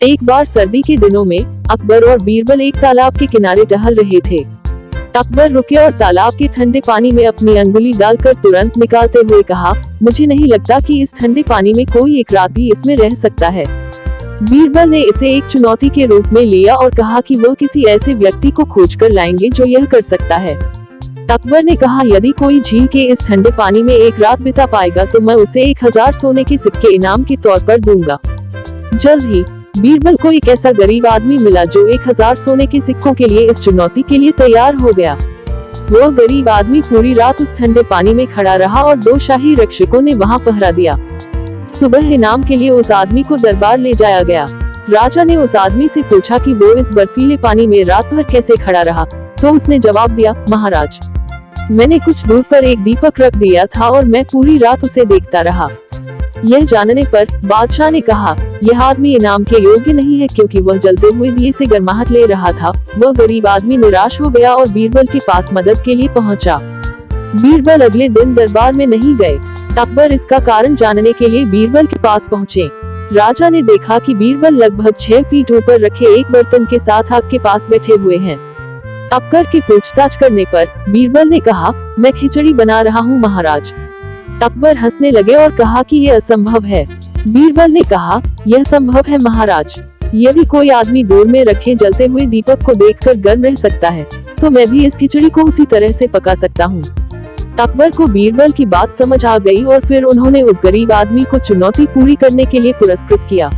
एक बार सर्दी के दिनों में, अकबर और बीरबल एक तालाब के किनारे टहल रहे थे। अकबर रुके और तालाब के ठंडे पानी में अपनी अंगुली डालकर तुरंत निकालते हुए कहा, मुझे नहीं लगता कि इस ठंडे पानी में कोई एक रात भी इसमें रह सकता है। बीरबल ने इसे एक चुनौती के रूप में लिया और कहा कि वह किसी ऐसे व्यक्ति को खोज कर लाएँगे जो यह कर सकता है। अकबर ने कहा, यदि कोई झील के इस ठंडे पानी में एक रात बिता पाएगा तो मैं उसे एक हज़ार सोने के सिक्के इनाम के तौर पर दूँगा। जल्द ही बीरबल को एक ऐसा गरीब आदमी मिला जो एक हज़ार सोने के सिक्कों के लिए इस चुनौती के लिए तैयार हो गया। वो गरीब आदमी पूरी रात उस ठंडे पानी में खड़ा रहा और दो शाही रक्षकों ने वहाँ पहरा दिया। सुबह इनाम के लिए उस आदमी को दरबार ले जाया गया। राजा ने उस आदमी से पूछा कि वो इस बर्फीले पानी में रात भर कैसे खड़ा रहा? तो उसने जवाब दिया, महाराज, मैंने कुछ दूर पर एक दीपक रख दिया था और मैं पूरी रात उसे देखता रहा। यह जानने पर बादशाह ने कहा, यह आदमी इनाम के योग्य नहीं है क्योंकि वह जलते हुए दिए से गर्माहट ले रहा था। वह गरीब आदमी निराश हो गया और बीरबल के पास मदद के लिए पहुँचा। बीरबल अगले दिन दरबार में नहीं गए। अकबर इसका कारण जानने के लिए बीरबल के पास पहुँचे। राजा ने देखा कि बीरबल लगभग छह फीट ऊपर रखे एक बर्तन के साथ आग के पास बैठे हुए हैं। अकबर की पूछताछ करने पर बीरबल ने कहा, मैं खिचड़ी बना रहा हूँ, महाराज। अकबर हंसने लगे और कहा कि यह असंभव है। बीरबल ने कहा, यह संभव है महाराज। यदि कोई आदमी दूर में रखे जलते हुए दीपक को देखकर गर्म रह सकता है तो मैं भी इस खिचड़ी को उसी तरह से पका सकता हूँ। अकबर को बीरबल की बात समझ आ गई और फिर उन्होंने उस गरीब आदमी को चुनौती पूरी करने के लिए पुरस्कृत किया।